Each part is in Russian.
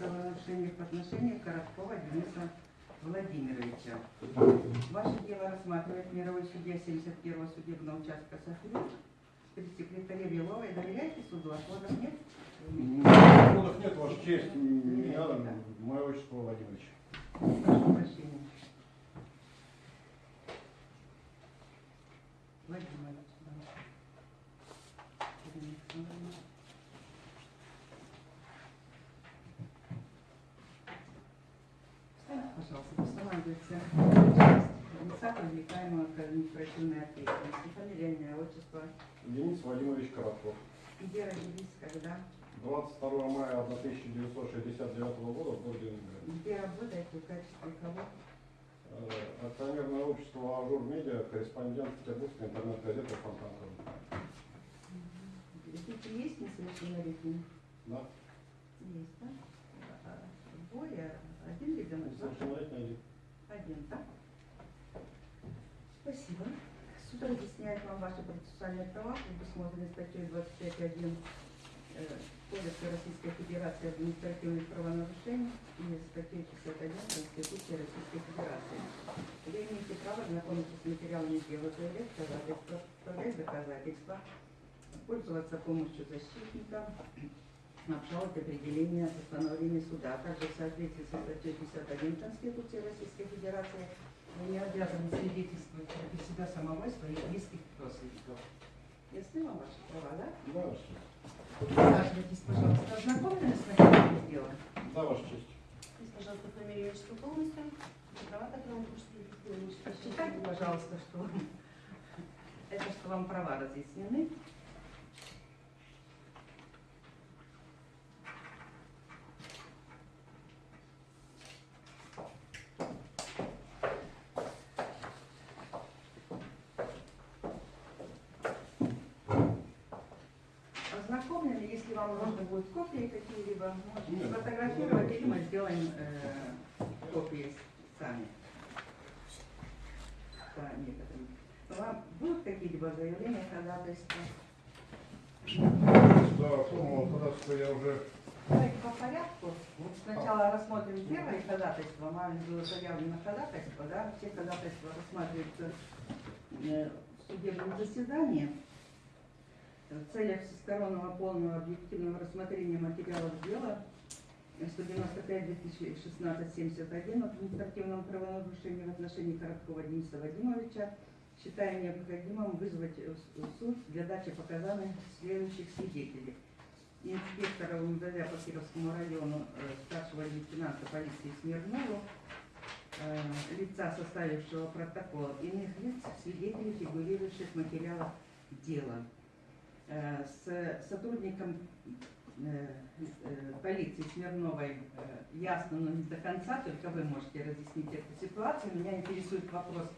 правонарушений в отношении Короткова Дениса Владимировича. Ваше дело рассматривает мировой судья 71-го судебного участка София. Секретаре Беловой доверяете суду? Отводов нет? Отходов нет, Ваша честь. Меня, мое отчество Владимирович. Прошу прощения. Владимир Владимирович, да. Ирина Александровна. Встаньте, пожалуйста, устанавливается лица, привлекаемого к административной ответственности. Фамилия, имя, отчество. Денис Владимирович Коротков. Где родились, когда? 22 мая 1969 года в городе Ленинград. Где работаете, в качестве кого? Э, Акционерное общество Ажур Медиа, корреспондент Петербургской интернет-газеты Фонтанка. Дети есть несовершеннолетние? Да, Есть, да? А, Двое, один ребенок, да? совершеннолетний один. Один, да? Спасибо. Суд разъясняет вам ваши процессуальные права, предусмотренные статьей 25.1 э, Кодекса Российской Федерации административных правонарушений и статьей 51 Конституции Российской Федерации. Вы имеете право знакомиться с материалами дела, заявлять составлять доказательства, пользоваться помощью защитника, обжаловать определение постановления суда, а также в соответствии со статьей 51 Конституции Российской Федерации вы не обязаны свидетельствовать против себя самого и своих близких родственников. Ясны вам ваши права, да? Да, Ваша честь. Присаживайтесь, пожалуйста. Ознакомлены с материалами дела? Да, Ваша честь. Скажите, пожалуйста, фамилию, и отчество полностью. Права, которые вам пришли. Посчитайте, пожалуйста, что это что вам права разъяснены. Ознакомлены, если вам нужно будет копии какие-либо, можете сфотографировать, или мы сделаем э, копии сами по некоторым. Вам будут какие-либо заявления, ходатайства? Да, формулу ходатайства я уже Давайте по порядку. Вот сначала рассмотрим первое ходатайство. Вами было заявлено ходатайство, да? Все ходатайства рассматриваются э, в судебном заседании. В целях всестороннего полного объективного рассмотрения материалов дела 195-2016-71 об административном правонарушении в отношении Короткова Дениса Вадимовича считаем необходимым вызвать суд для дачи показаний следующих свидетелей. Инспектора МВД по Кировскому району э, старшего лейтенанта полиции Смирнову, э, лица, составившего протокол, иных лиц, свидетелей, фигурирующих в материалах дела. Э, С сотрудником э, э, полиции Смирновой ясно, но не до конца, только вы можете разъяснить эту ситуацию. Меня интересует вопрос,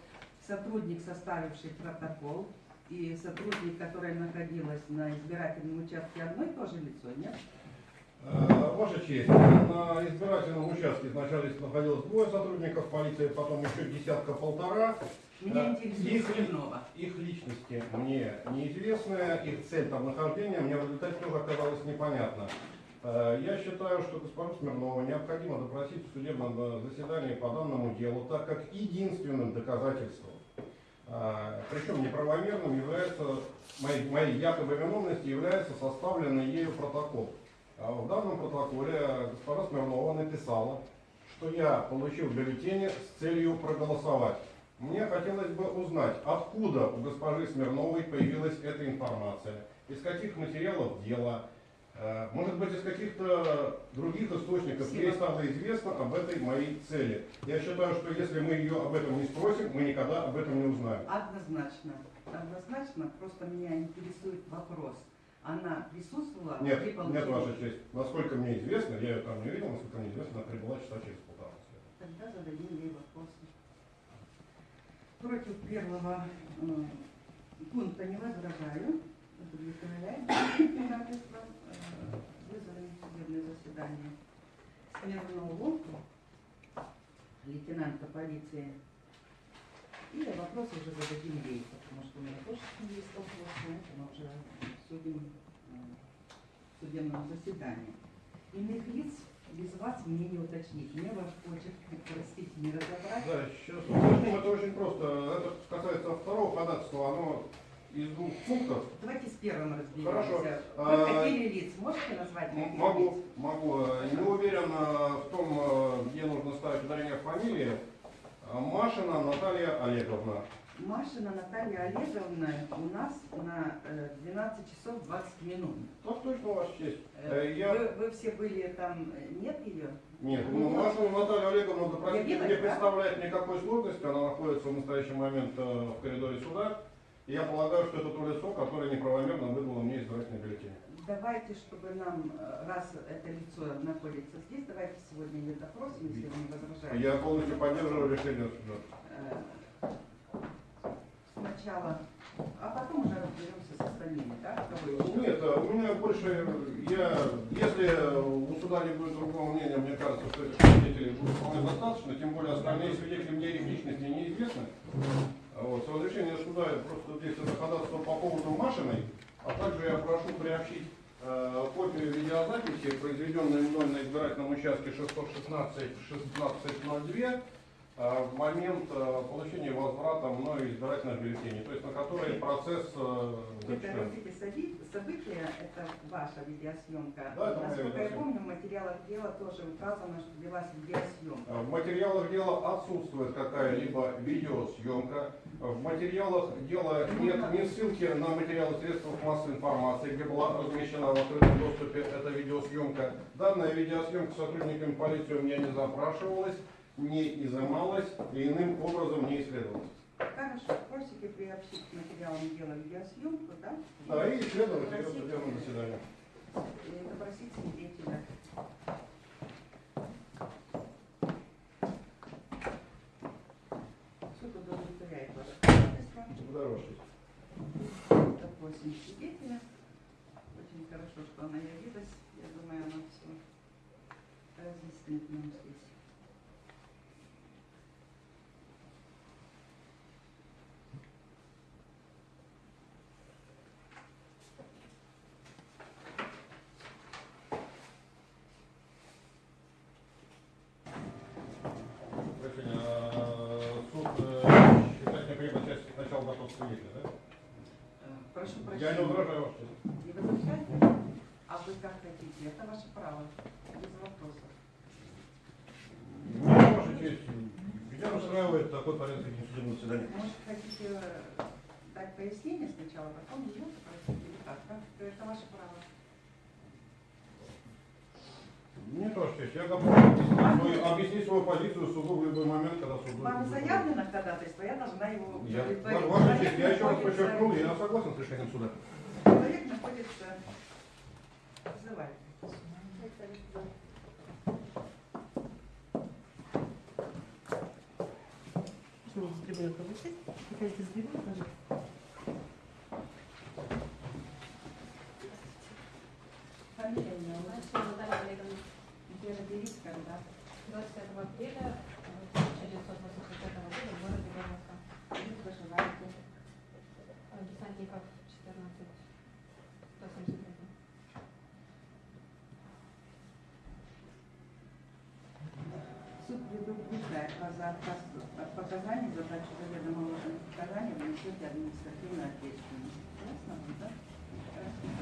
сотрудник, составивший протокол, и сотрудник, которая находилась на избирательном участке, одно и то же лицо, нет? Э, Ваша честь, на избирательном участке сначала находилось двое сотрудников полиции, потом еще десятка-полтора. Меня интересует Их, их личности мне неизвестны, их цель там нахождения мне в результате тоже оказалось непонятно. Э, Я считаю, что госпожу Смирнову необходимо допросить в судебном э, заседании по данному делу, так как единственным доказательством, э, причем неправомерным, является, моей, моей якобы виновности является составленный ею протокол. А В данном протоколе госпожа Смирнова написала, что я получил бюллетени с целью проголосовать. Мне хотелось бы узнать, откуда у госпожи Смирновой появилась эта информация, из каких материалов дела, может быть, из каких-то других источников ей стало известно об этой моей цели. Я считаю, что если мы ее об этом не спросим, мы никогда об этом не узнаем. Однозначно. Однозначно. Просто меня интересует вопрос. Она присутствовала Нет, при нет, получении? Ваша честь. Насколько мне известно, я ее там не видел, насколько мне известно, она прибыла часа через полтора. Тогда зададим ей вопросы. Против первого э, пункта не возражаю. Удовлетворяет ходатайство. Э, Вызовем в судебное заседание Смирнову, лейтенанта полиции. И вопросы уже зададим ей, потому что у меня тоже с ней есть вопросы, это мы уже судим э, в судебном заседании. Иных лиц без вас мне не уточнить. Мне ваш почерк, простите, не разобрать. Да, сейчас уточним, это очень просто. Это касается второго ходатайства, оно из двух пунктов. Давайте с первым разберемся. Хорошо. Вы А, хотели лиц, можете назвать? Могу, лиц? могу. Не уверен в том, э, где нужно ставить ударение фамилии. Машина Наталья Олеговна. Машина Наталья Олеговна у нас на э, 12 часов 20 минут. Так точно, Ваша честь. Э, Э, Я... Вы, вы все были там, э, нет ее? Нет, ну, Машину Наталью Олеговну допросить не да? представляет никакой сложности. Она находится в настоящий момент э, в коридоре суда. И я полагаю, что это то лицо, которое неправомерно выдало мне избирательный бюллетень. Давайте, чтобы нам, э, раз это лицо находится здесь, давайте сегодня ее допросим, если вы не возражаете. Я полностью поддерживаю решение суда. Сначала, а потом уже разберемся с остальными, да? Нет, э, у меня больше, я, если у суда не будет другого мнения, мне кажется, что этих свидетелей будет вполне достаточно, тем более остальные свидетели мне их личности неизвестны. Вот, с разрешения суда я просто здесь это ходатайство по поводу Машиной, а также я прошу приобщить э, копию видеозаписи, произведенной мной на избирательном участке 616-1602, э, в момент э, получения возврата мною избирательных бюллетеней, то есть на которой процесс э, Это эти соби- события, это ваша видеосъемка. Да, это Насколько я помню, в материалах дела тоже указано, что велась видеосъемка. В материалах дела отсутствует какая-либо видеосъемка. В материалах дела нет ни ссылки на материалы средств массовой информации, где была размещена в открытом доступе эта видеосъемка. Данная видеосъемка сотрудниками полиции у меня не запрашивалась, не изымалась и иным образом не исследовалась. Хорошо, просите приобщить к материалам дела видеосъемку, да? Да, и исследовать ее в судебном заседании. И допросить свидетеля. Суд удовлетворяет ваше. Благодарю, Ваша честь. Допросим свидетеля. Очень хорошо, что она явилась. Я думаю, она все разъяснит нам здесь. Свидетеля, да? Э, Прошу Я прощения. не возражаю, честь. Не возражаете? А вы как хотите? Это ваше право. Без вопросов. Меня, Ваша честь, меня устраивает такой порядок судебного заседания. Может, хотите э, дать пояснение сначала, потом ее спросить? Как? Это ваше право. Нет, Ваша честь, я готов объяснить свою, объяснить свою позицию суду в любой момент, когда суд будет. Вам заявлено ходатайство, я должна его Я. Ваша честь, я еще раз подчеркнул, я согласен с решением суда. Человек находится... Вызывайте. Можно с трибуны повысить? Приходите с трибуны, пожалуйста. Фамилия у меня у вас. Машина Наталья Олеговна. Где родились, когда? 25 апреля 1985 года в городе Бормовка. Где проживаете? Десантников 14. 171. Суд предупреждает вас за отказ от показаний, за дачу заведомого показания вы несете административную ответственность. Ясно да? Хорошо.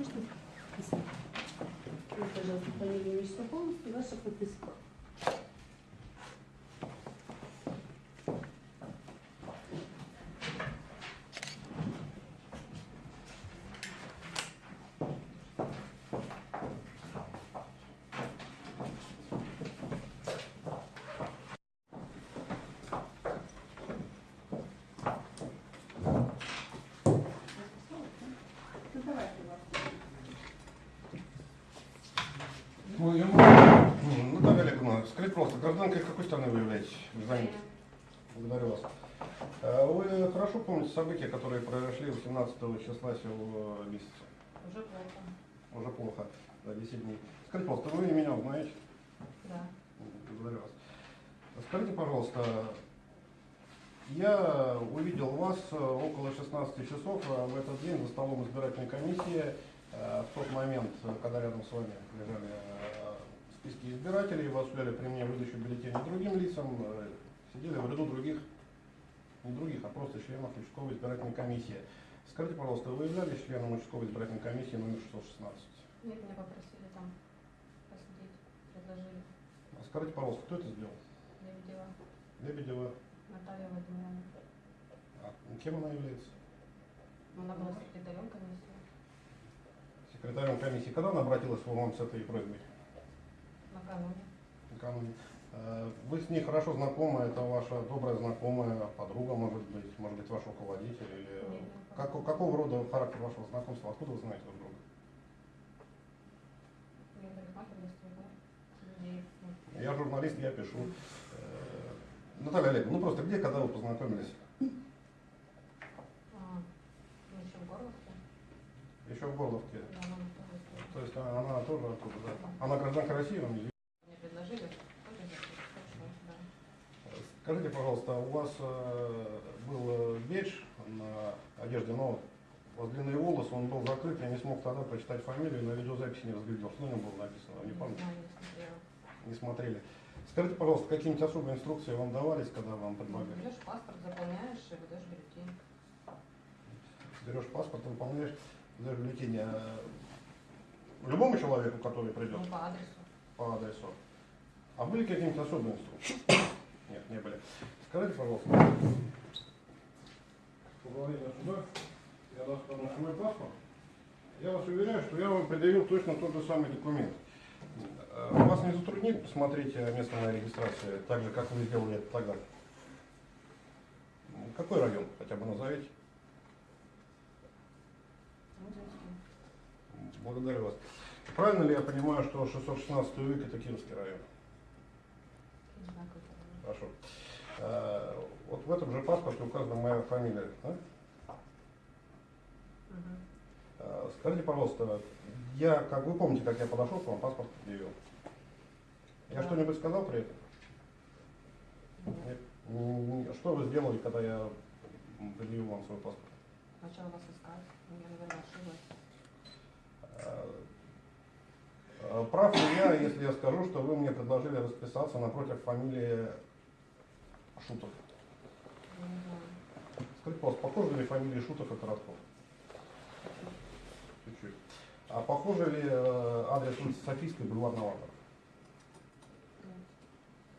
Можно подписать? Вы, отчество полностью и ваша подписка. Ну, я могу... Ну, Наталья Олеговна, скажите, пожалуйста, гражданкой какой страны вы являетесь? Гражданин. Благодарю вас. Э, Вы хорошо помните события, которые произошли 18 числа сего месяца? Уже плохо. Уже плохо, за 10 дней. Скажите, пожалуйста, вы меня знаете? Да. Благодарю вас. Скажите, пожалуйста, я увидел вас э, около 16 часов э, в этот день за столом избирательной комиссии. Э, В тот момент, э, когда рядом с вами лежали э, списки избирателей, вы осуществляли при мне выдачу бюллетеней другим лицам, сидели в ряду других, не других, а просто членов участковой избирательной комиссии. Скажите, пожалуйста, вы являлись членом участковой избирательной комиссии номер 616? Нет, меня попросили там посидеть, предложили. А Скажите, пожалуйста, кто это сделал? Видела Лебедева. Наталья Владимировна. А кем она является? Она была секретарем комиссии секретарем комиссии. Когда она обратилась вам с этой просьбой? накануне. Накануне. Э, Вы с ней хорошо знакомы, это ваша добрая знакомая, подруга, может быть, может быть, ваш руководитель или... Нет, не Как, какого рода характер вашего знакомства? Откуда вы знаете друг друга? Я журналист, я пишу. Э, Наталья Олеговна, ну просто где, когда вы познакомились? А, ну, еще в Горловке. Еще в Горловке. То есть она, она тоже оттуда, да? Она гражданка России, вам не предложили. Скажите, пожалуйста, у вас э, был э, бейдж на одежде, но у вас длинные волосы, он был закрыт, я не смог тогда прочитать фамилию, на видеозаписи не разглядел. Что на нем было написано, не помню, не смотрели. Скажите, пожалуйста, какие-нибудь особые инструкции вам давались, когда вам Ну, предлагали? берешь паспорт, заполняешь и выдаешь бюллетень. Берешь паспорт, выполняешь, даешь бюллетень э, любому человеку, который придет Ну, по адресу. по адресу. А были какие-нибудь особые инструкции? Нет, не были. Скажите, пожалуйста, управление суда, я достану свой паспорт. Я вас уверяю, что я вам предъявил точно тот же самый документ. Э, Вас не затруднит посмотреть э, место моей регистрации, так же, как вы сделали это тогда? Какой район, хотя бы назовите? Благодарю вас. Правильно ли я понимаю, что 616 век это Кировский район? Хорошо. Э, Вот в этом же паспорте указана моя фамилия. да? Э, Скажите, пожалуйста, я, как вы помните, как я подошел к вам, паспорт предъявил? Я Да. что-нибудь сказал при этом? Нет. Что вы сделали, когда я предъявил вам свой паспорт? Начала вас искать. Я, наверное, ошиблась. Э, э, Прав ли я, если я скажу, что вы мне предложили расписаться напротив фамилии Шутов? Скажите, пожалуйста, похожи ли фамилии Шутов и Коротков? Чуть-чуть. А похоже ли э, адрес улицы Софийской, бульвар Новаторов? Нет.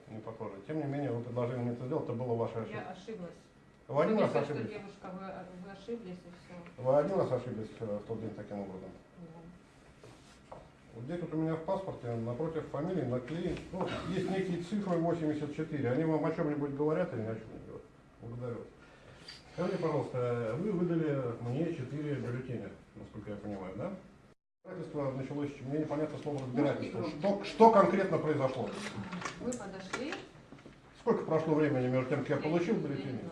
Не похоже. Тем не менее, вы предложили мне это сделать, это было ваша ошибка. Я ошиблась. Вы один раз ошиблись? девушка, вы, вы ошиблись и все. Вы один раз ошиблись в тот день таким образом? Здесь вот у меня в паспорте напротив фамилии наклеен, ну, есть некие цифры 84. Они вам о чем-нибудь говорят или ни о чем не говорят? Благодарю. вас. Скажите, пожалуйста, вы выдали мне 4 бюллетеня, насколько я понимаю, да? Разбирательство началось, мне непонятно слово разбирательство. Что, что конкретно произошло? Вы подошли. Сколько прошло времени между тем, как я получил бюллетень? времени.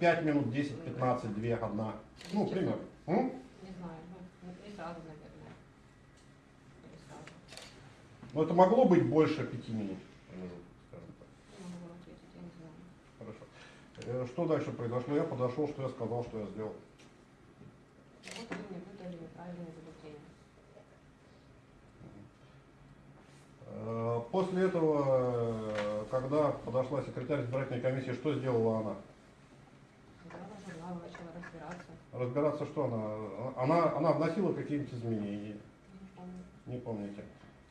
5 минут, 10, 15, 2, 1. Ну, пример. М? Не знаю, ну, не- не сразу, наверное. Не сразу. Но это могло быть больше 5 минут. знаю. Хорошо. Э, Что дальше произошло? Я подошел, что я сказал, что я сделал. Вот вы мне выдали неправильные бюллетени. Э, После этого, э, когда подошла секретарь избирательной комиссии, что сделала она? Начала. Разбираться, что она? Она, она вносила какие-нибудь изменения? Не помню. Не помните.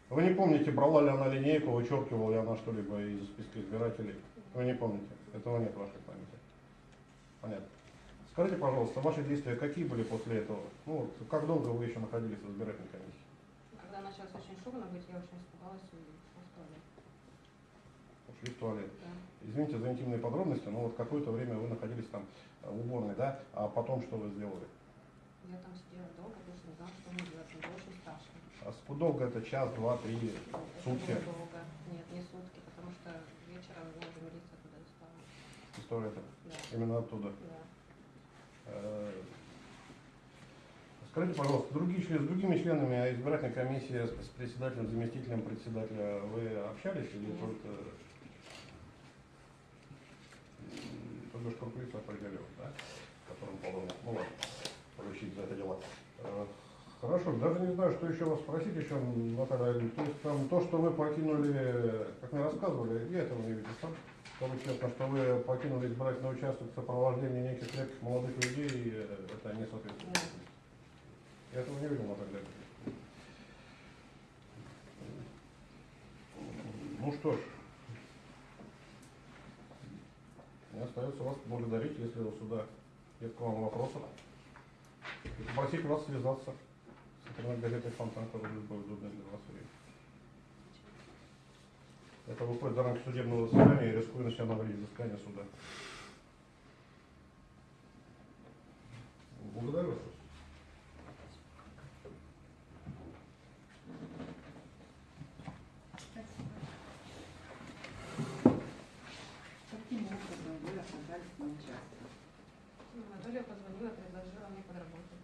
Вы не помните, брала ли она линейку, вычеркивала ли она что-либо из списка избирателей? Вы не помните. Этого нет в вашей памяти. Понятно. Скажите, пожалуйста, ваши действия какие были после этого? Ну, вот, как долго вы еще находились в избирательной комиссии? Когда началось очень шумно быть, я очень испугалась и ушла в туалет. Ушли в туалет. Да. Извините за интимные подробности, но вот какое-то время вы находились там в уборной, да? А потом что вы сделали? Я там сидела долго, потому что знала, что мне делать. Мне очень страшно. А сколько долго это? Час, два, три, да, сутки? Это долго. Нет, не сутки, потому что вечером я милиция туда не. История это? Да. Именно оттуда? Да. Э, скажите, пожалуйста, другие, с другими членами а избирательной комиссии, э, с председателем, заместителем председателя, вы общались или Нет. только... Только что Куркулица определил, да? Которым, по-моему, ну ладно поручить за это дело. Э, Хорошо, даже не знаю, что еще вас спросить еще, Наталья. То есть там то, что вы покинули, как мне рассказывали, я этого не видел сам. Скажу честно, что вы покинули избирательный участок в сопровождении неких крепких молодых людей, э, это не соответствует. Я этого не видел, Наталья. Ну что ж, мне остается вас благодарить, если у суда нет к вам вопросов. И попросить вас связаться с интернет-газетой Фонтанка в любое удобное для вас. Это выходит за рамки судебного заседания и рискую на себя навредить взыскание суда. Благодарю вас. Каким образом вы оказались на участке? Анатолия позвонила, предложила мне подработать.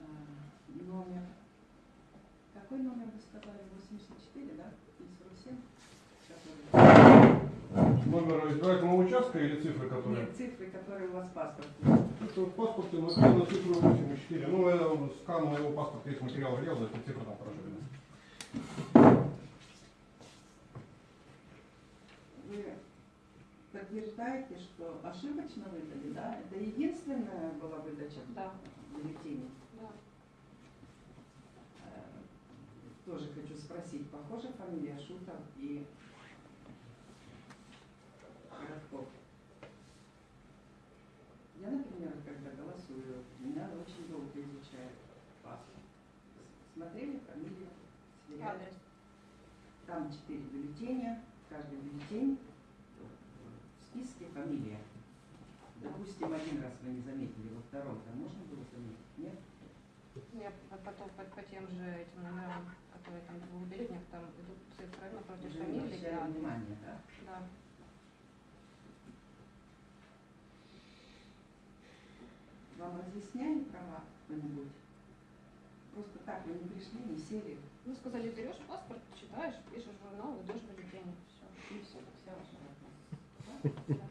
А, Номер. Какой номер вы сказали? 84, да? И 47? Который- Номер избирательного участка или цифры, которые? Нет, цифры, которые у вас в паспорте. Это в паспорте написано цифру 84. Ну, я скан моего паспорта, есть материал делал, эти цифры там хорошо видно. Вы подтверждаете, что ошибочно выдали, да? Это единственная была выдача Да, бюллетеней? да. Э, Тоже хочу спросить, похожа фамилия Шутов и Коротков? Я, например, когда голосую, меня очень долго изучают паспорт. Смотрели фамилию. Адрес. Там четыре бюллетеня, каждый бюллетень в списке фамилия. Допустим, один раз вы не заметили, во втором там можно было заметить? Нет? Я по- потом по, по тем же этим номерам, которые там в двух бюллетнях, там идут цифры напротив Уже не фамилии. да. внимания, да? Да. Вам разъясняли права кто-нибудь? Просто так вы не пришли, не сели. Ну, сказали, берешь паспорт, читаешь, пишешь журнал, идешь в бюллетень. Все. И все, вся ваша работа. Спасибо.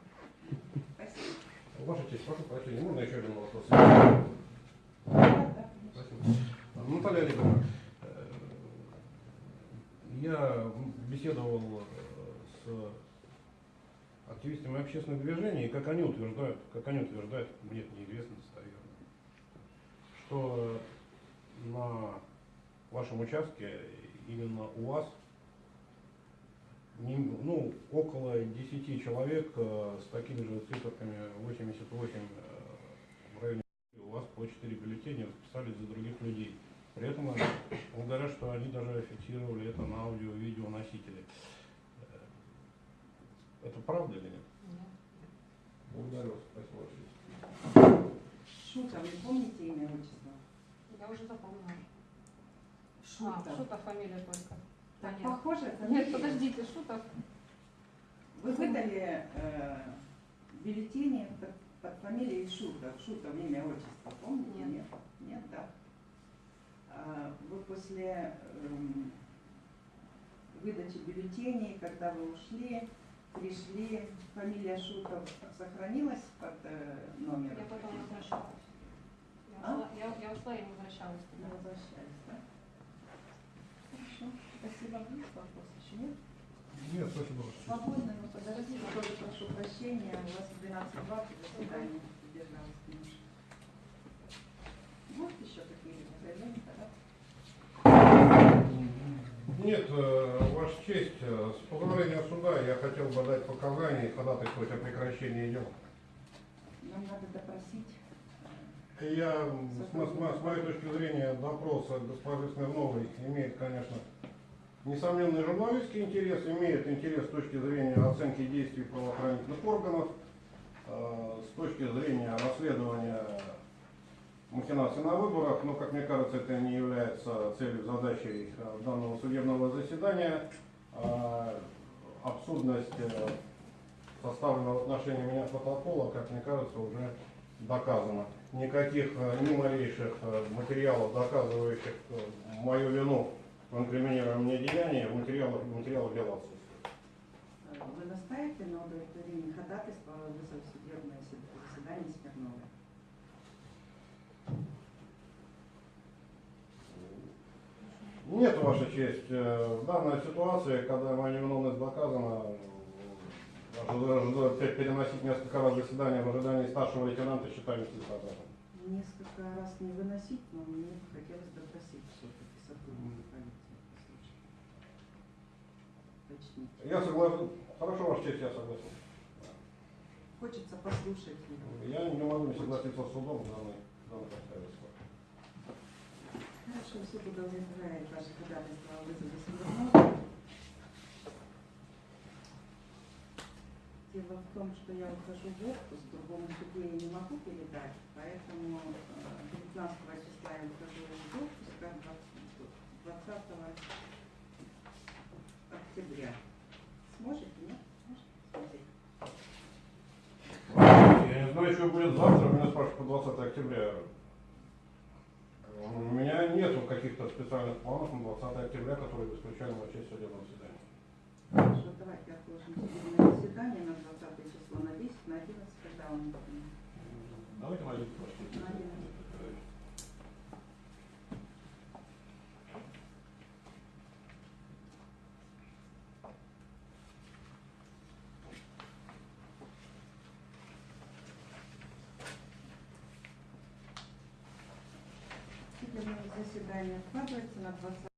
Ваша честь, прошу прощения, можно еще один вопрос? Да. Спасибо. Наталья Олеговна, э, я беседовал э, с активистами общественных движений, и как они утверждают, как они утверждают, мне это неизвестно достоверно, что на вашем участке, именно у вас, ну, около 10 человек э, с такими же циферками 88 э, в районе у вас по 4 бюллетеня записались за других людей. При этом они говорят, что они даже фиксировали это на аудио и видео носители. Э, Это правда или нет? Нет. Благодарю вас, спасибо. Шутов, не помните имя, отчество? Я уже запомнила. Шутов. А, Шутов фамилия только. Так Понятно. похоже, Нет, подождите, Шутов. Вы выдали э, бюллетени под, под фамилией Шутов. Шутов, имя, отчество, помните? Нет. Нет, Нет, да. А вы после эм, выдачи бюллетеней, когда вы ушли, пришли, фамилия Шутов сохранилась под э, номером? Я потом возвращалась. Я А? ушла, я, я ушла и возвращалась туда. возвращались, да? Спасибо. Вопрос еще нет? Нет, спасибо. Свободно, но подождите, тоже прошу прощения, у вас в 12.20 заседание задержалось немножко. Вот еще какие-либо заявления, да? Нет, э, Ваша честь, э, с позволения суда я хотел бы дать показания и ходатайствовать о прекращении дела. Нам надо допросить. Я, с, с с моей точки зрения, допрос госпожи Смирновой имеет, конечно, несомненный журналистский интерес, имеет интерес с точки зрения оценки действий правоохранительных органов, э, с точки зрения расследования махинаций на выборах, но, как мне кажется, это не является целью, задачей э, данного судебного заседания. А Абсурдность э, составленного в отношении меня протокола, как мне кажется, уже доказано. Никаких э, ни малейших э, материалов, доказывающих э, мою вину деянии, в материалах, в материалах дела отсутствует. Э, Вы настаиваете на удовлетворении ходатайства сед- заседание Смирнова? Нет, Ваша честь, э, в данной ситуации, когда моя невиновность доказана, переносить несколько раз заседание в ожидании старшего лейтенанта считаю нецелесообразным. Несколько раз не выносить, но мне хотелось допросить все-таки сотрудника полиции. послушать. Уточнить. Я согласен. Хорошо, Ваша честь, я согласен. Хочется послушать его. Я не могу не согласиться с судом в данной, в данных обстоятельствах. Хорошо, суд удовлетворяет ваше ходатайство о вызове Смирнова. Дело в том, что я ухожу в отпуск, другому суде я не могу передать, поэтому э, 19 числа я ухожу в отпуск, а 20 октября. Сможете, нет? Сможете посмотреть? Что будет завтра, меня спрашивают по 20 октября. У меня нету каких-то специальных планов на 20 октября, которые бы исключали мою честь судебного заседания. Хорошо, давайте отложим судебное заседание на 20 число, на 10, на 11, когда он будет? Давайте найдите, Ваша честь. На 11. Судебное заседание откладывается на 20